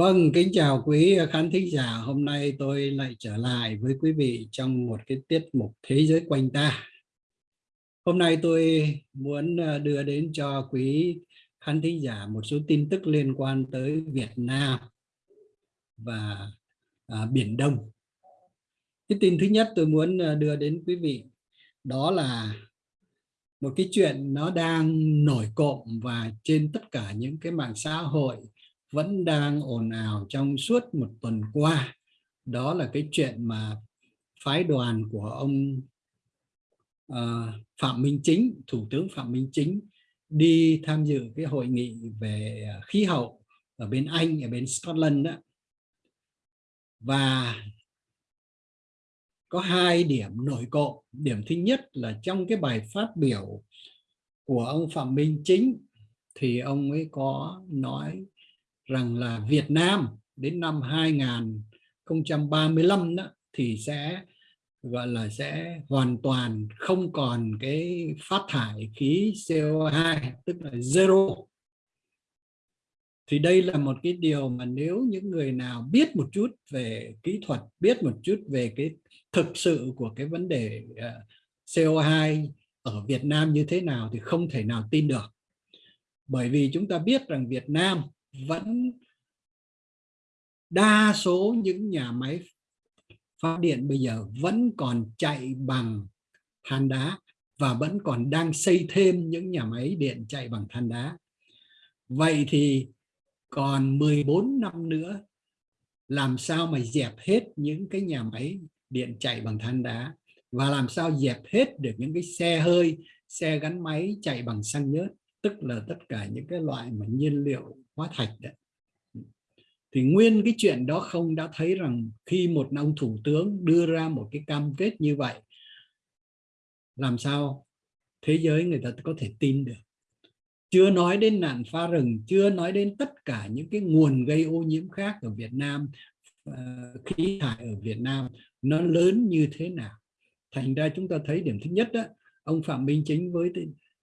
Vâng, kính chào quý khán thính giả. Hôm nay tôi lại trở lại với quý vị trong một cái tiết mục Thế giới quanh ta. Hôm nay tôi muốn ờ, đưa đến cho quý khán thính giả một số tin tức liên quan tới Việt Nam và à, Biển Đông. Cái tin thứ nhất tôi muốn ờ, đưa đến quý vị đó là một cái chuyện nó đang nổi cộm và trên tất cả những cái mạng xã hội vẫn đang ồn ào trong suốt một tuần qua. Đó là cái chuyện mà phái đoàn của ông uh, Phạm Minh Chính Thủ tướng Phạm Minh Chính đi tham dự cái hội nghị về ờ, khí hậu ở bên Anh ở bên Scotland đó. Và có hai điểm nổi cộm. Điểm thứ nhất là trong cái bài phát biểu của ông Phạm Minh Chính thì ông ấy có nói rằng là Việt Nam đến năm 2035 đó, thì sẽ gọi là sẽ hoàn toàn không còn cái phát thải khí CO2 tức là zero. Thì đây là một cái điều mà nếu những người nào biết một chút về kỹ thuật biết một chút về cái thực sự của cái vấn đề ờ, CO2 ở Việt Nam như thế nào thì không thể nào tin được. Bởi vì chúng ta biết rằng Việt Nam vẫn đa số những nhà máy phát điện bây giờ vẫn còn chạy bằng than đá và vẫn còn đang xây thêm những nhà máy điện chạy bằng than đá. Vậy thì còn 14 năm nữa làm sao mà dẹp hết những cái nhà máy điện chạy bằng than đá và làm sao dẹp hết được những cái xe hơi, xe gắn máy chạy bằng xăng nhớt, tức là tất cả những cái loại mà nhiên liệu hóa thạch đấy. Thì nguyên cái chuyện đó không đã thấy rằng khi một ông thủ tướng đưa ra một cái cam kết như vậy, làm sao thế giới người ta có thể tin được? Chưa nói đến nạn phá rừng, chưa nói đến tất cả những cái nguồn gây ô nhiễm khác ở Việt Nam ờ, khí thải ở Việt Nam, nó lớn như thế nào? Thành ra chúng ta thấy điểm thứ nhất đó ông Phạm Minh Chính với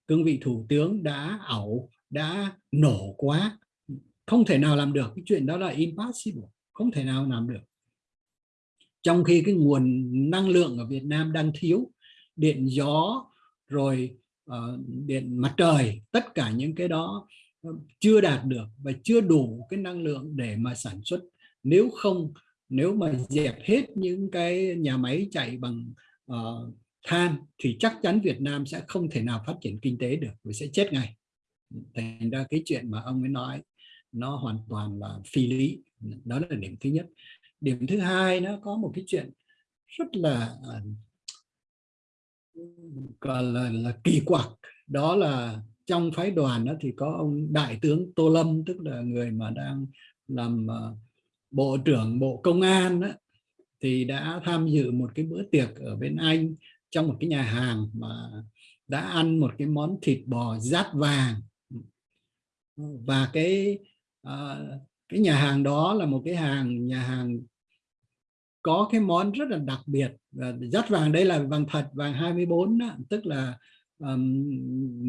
cương vị thủ tướng đã ảo đã nổ quá. Không thể nào làm được cái chuyện đó là impossible không thể nào làm được. Trong khi cái nguồn năng lượng ở Việt Nam đang thiếu điện gió rồi uh, điện mặt trời tất cả những cái đó ờ, chưa đạt được và chưa đủ cái năng lượng để mà sản xuất. Nếu không nếu mà dẹp hết những cái nhà máy chạy bằng uh, than thì chắc chắn Việt Nam sẽ không thể nào phát triển kinh tế được và sẽ chết ngay. Thành ra cái chuyện mà ông ấy nói nó hoàn toàn là phi lý. Đó là điểm thứ nhất. Điểm thứ hai nó có một cái chuyện rất là à, gọi là, là kỳ quặc. Đó là trong phái đoàn đó thì có ông đại tướng tô lâm tức là người mà đang làm à, bộ trưởng bộ công an đó, thì đã tham dự một cái bữa tiệc ở bên anh trong một cái nhà hàng mà đã ăn một cái món thịt bò rát vàng. Và cái uh, cái nhà hàng đó là một cái hàng nhà hàng có cái món rất là đặc biệt. Và vàng đây là vàng thật vàng 24 đó, tức là um,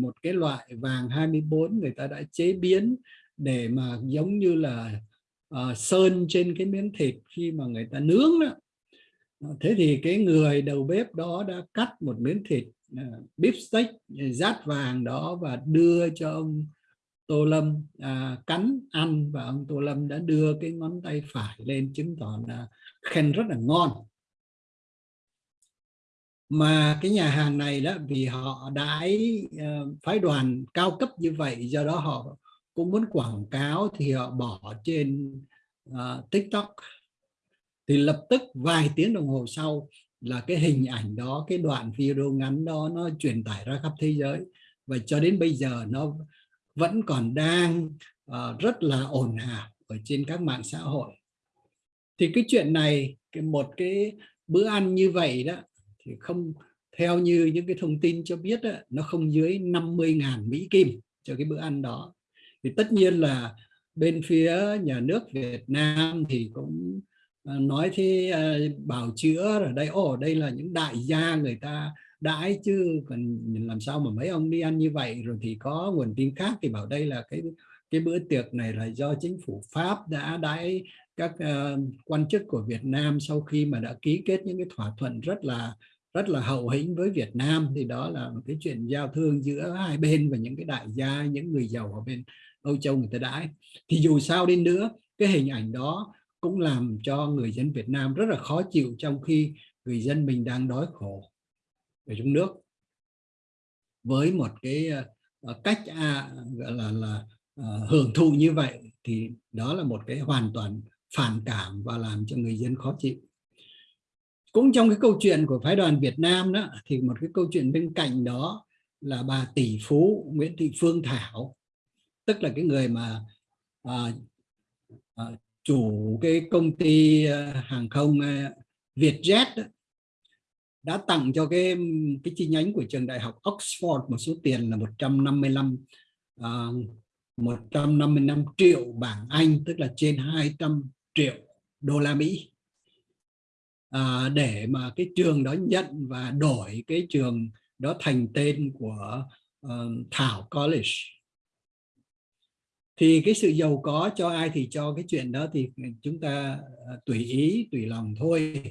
một cái loại vàng 24 người ta đã chế biến để mà giống như là uh, sơn trên cái miếng thịt khi mà người ta nướng đó thế thì cái người đầu bếp đó đã cắt một miếng thịt à, uh, beef steak rát vàng đó và đưa cho ông Tô Lâm à, cắn ăn. Và ông Tô Lâm đã đưa cái ngón tay phải lên chứng tỏ là khen rất là ngon. Mà cái nhà hàng này đó vì họ đãi uh, ờ, phái đoàn cao cấp như vậy do đó họ cũng muốn quảng cáo thì họ bỏ trên uh, TikTok thì lập tức vài tiếng đồng hồ sau là cái hình ảnh đó cái đoạn video ngắn đó nó truyền tải ra khắp thế giới. Và cho đến bây giờ nó vẫn còn đang uh, rất là ồn ào ở trên các mạng xã hội. Thì cái chuyện này cái một cái bữa ăn như vậy đó thì không theo như những cái thông tin cho biết đó, nó không dưới 50.000 Mỹ Kim cho cái bữa ăn đó. Thì tất nhiên là bên phía nhà nước Việt Nam thì cũng uh, Ờ, nói thế ờ, bảo chữa ở đây ồ đây là những đại gia người ta đãi chứ còn làm sao mà mấy ông đi ăn như vậy? Rồi thì có nguồn tin khác thì bảo đây là cái cái bữa tiệc này là do chính phủ Pháp đã đãi các uh, quan chức của Việt Nam sau khi mà đã ký kết những cái thỏa thuận rất là rất là hậu hĩnh với Việt Nam. Thì đó là một cái chuyện giao thương giữa hai bên và những cái đại gia những người giàu ở bên Âu Châu người ta đãi. Thì dù sao đi nữa cái hình ảnh đó cũng làm cho người dân Việt Nam rất là khó chịu trong khi người dân mình đang đói khổ ở trong nước. Với một cái ờ, cách à, gọi là là à, hưởng thụ như vậy thì đó là một cái hoàn toàn phản cảm và làm cho người dân khó chịu. Cũng trong cái câu chuyện của phái đoàn Việt Nam đó thì một cái câu chuyện bên cạnh đó là bà tỷ phú Nguyễn Thị Phương Thảo tức là cái người mà à, à, chủ cái công ty ờ, hàng không ờ, Vietjet đó, đã tặng cho cái cái chi nhánh của trường đại học Oxford một số tiền là 155 uh, 155 triệu bảng Anh tức là trên 200 triệu đô la Mỹ. À, để mà cái trường đó nhận và đổi cái trường đó thành tên của uh, Thảo College thì cái sự giàu có cho ai thì cho cái chuyện đó thì chúng ta ờ, tùy ý tùy lòng thôi.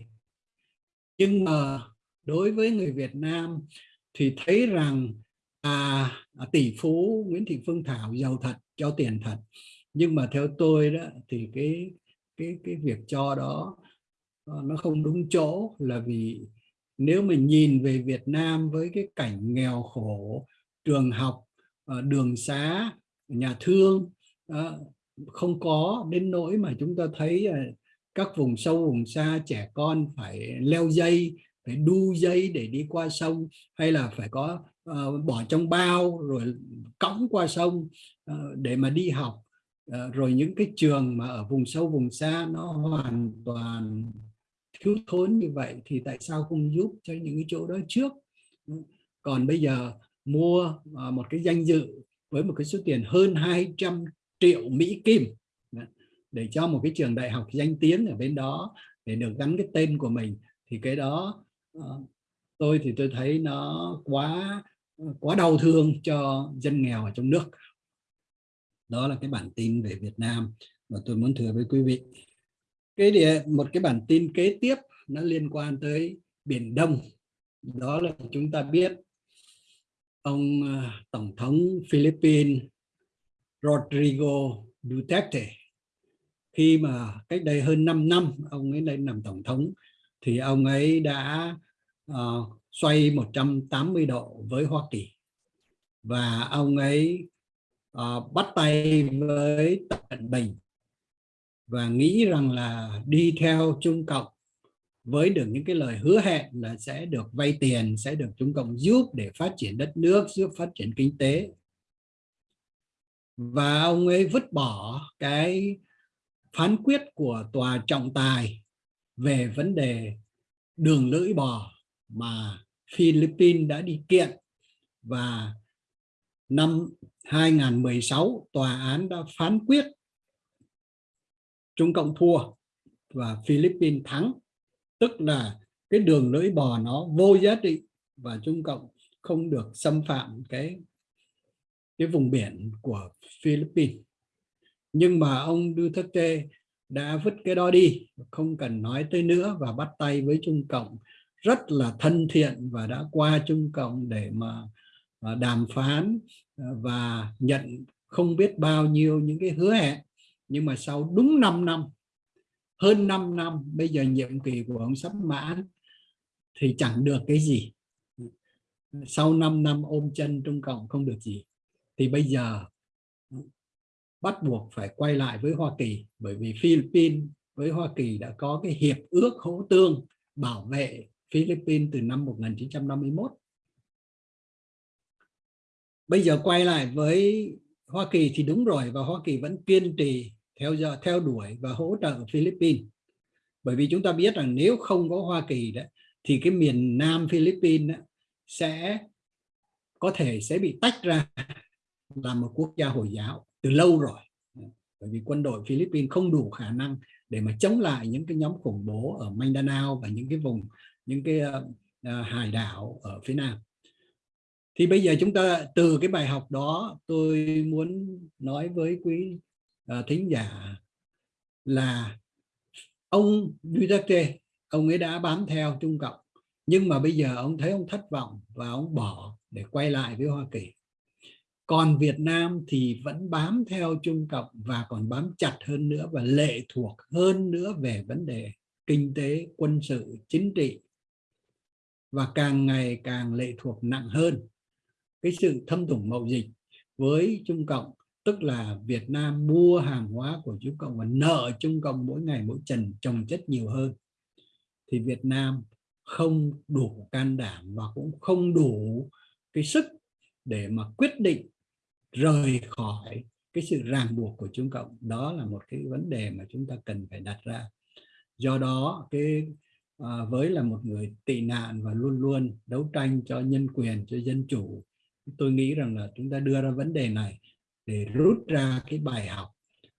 Nhưng mà đối với người Việt Nam thì thấy rằng à, à, tỷ phú Nguyễn Thị Phương Thảo giàu thật cho tiền thật. Nhưng mà theo tôi đó thì cái cái cái việc cho đó ờ, nó không đúng chỗ là vì nếu mình nhìn về Việt Nam với cái cảnh nghèo khổ trường học ờ, đường xá nhà thương không có đến nỗi mà chúng ta thấy à, các vùng sâu vùng xa trẻ con phải leo dây phải đu dây để đi qua sông hay là phải có uh, bỏ trong bao rồi cõng qua sông uh, để mà đi học. Uh, rồi những cái trường mà ở vùng sâu vùng xa nó hoàn toàn thiếu thốn như vậy thì tại sao không giúp cho những cái chỗ đó trước? Ừ, còn bây giờ mua uh, một cái danh dự với một cái số tiền hơn 200 triệu Mỹ Kim. Để cho một cái trường đại học danh tiếng ở bên đó để được gắn cái tên của mình, thì cái đó ờ, tôi thì tôi thấy nó quá ờ, quá đau thương cho dân nghèo ở trong nước. Đó là cái bản tin về Việt Nam mà tôi muốn thừa với quý vị. Cái địa, một cái bản tin kế tiếp nó liên quan tới biển Đông. Đó là chúng ta biết ông ờ, tổng thống Philippines Rodrigo Duterte khi mà cách đây hơn 5 năm ông ấy lên làm tổng thống thì ông ấy đã uh, xoay 180 độ với Hoa Kỳ và ông ấy uh, bắt tay với Tập Cận Bình và nghĩ rằng là đi theo Trung Cộng với được những cái lời hứa hẹn là sẽ được vay tiền, sẽ được Trung Cộng giúp để phát triển đất nước, giúp phát triển kinh tế. Và ông ấy vứt bỏ cái phán quyết của tòa trọng tài về vấn đề đường lưỡi bò mà Philippines đã đi kiện. Và năm 2016 tòa án đã phán quyết Trung Cộng thua và Philippines thắng. Tức là cái đường lưỡi bò nó vô giá trị và Trung Cộng không được xâm phạm cái cái vùng biển của Philippines. Nhưng mà ông Duterte đã vứt cái đó đi, không cần nói tới nữa và bắt tay với Trung Cộng. Rất là thân thiện và đã qua Trung Cộng để mà à, đàm phán à, và nhận không biết bao nhiêu những cái hứa hẹn. Nhưng mà sau đúng 5 năm, hơn 5 năm bây giờ nhiệm kỳ của ông sắp mãn, thì chẳng được cái gì. Sau 5 năm ôm chân Trung Cộng không được gì thì bây giờ bắt buộc phải quay lại với Hoa Kỳ bởi vì Philippines với Hoa Kỳ đã có cái hiệp ước hỗ tương bảo vệ Philippines từ năm 1951 bây giờ quay lại với Hoa Kỳ thì đúng rồi và Hoa Kỳ vẫn kiên trì theo giờ theo đuổi và hỗ trợ Philippines. Bởi vì chúng ta biết rằng nếu không có Hoa Kỳ đó thì cái miền Nam Philippines đó, sẽ có thể sẽ bị tách ra là một quốc gia Hồi giáo từ lâu rồi. Bởi vì quân đội Philippines không đủ khả năng để mà chống lại những cái nhóm khủng bố ở Mindanao và những cái vùng những cái uh, hải đảo ở phía Nam. Thì bây giờ chúng ta từ cái bài học đó tôi muốn nói với quý uh, thính giả là ông Duterte ông ấy đã bám theo Trung Cộng. Nhưng mà bây giờ ông thấy ông thất vọng và ông bỏ để quay lại với Hoa Kỳ còn Việt Nam thì vẫn bám theo Trung Cộng và còn bám chặt hơn nữa và lệ thuộc hơn nữa về vấn đề kinh tế, quân sự, chính trị. Và càng ngày càng lệ thuộc nặng hơn cái sự thâm thủng mậu dịch với Trung Cộng, tức là Việt Nam mua hàng hóa của Trung Cộng và nợ Trung Cộng mỗi ngày mỗi trần trồng chất nhiều hơn. Thì Việt Nam không đủ can đảm và cũng không đủ cái sức để mà quyết định rời khỏi cái sự ràng buộc của Trung Cộng. Đó là một cái vấn đề mà chúng ta cần phải đặt ra. Do đó cái à, với là một người tị nạn và luôn luôn đấu tranh cho nhân quyền cho dân chủ tôi nghĩ rằng là chúng ta đưa ra vấn đề này để rút ra cái bài học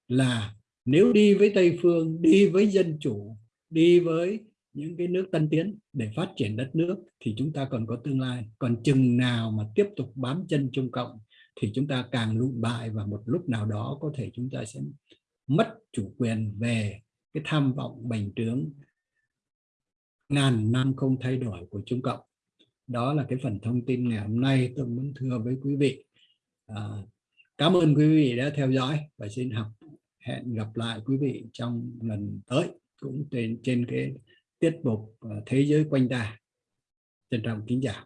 là nếu đi với Tây Phương đi với dân chủ đi với những cái nước tân tiến để phát triển đất nước thì chúng ta còn có tương lai. Còn chừng nào mà tiếp tục bám chân Trung Cộng thì chúng ta càng lụi bại và một lúc nào đó có thể chúng ta sẽ mất chủ quyền về cái tham vọng bành trướng. Ngàn năm không thay đổi của Trung Cộng. Đó là cái phần thông tin ngày hôm nay tôi muốn thưa với quý vị. À, cảm ơn quý vị đã theo dõi và xin học. Hẹn gặp lại quý vị trong lần tới cũng trên trên cái tiết mục à, thế giới quanh ta. Trân trọng kính chào.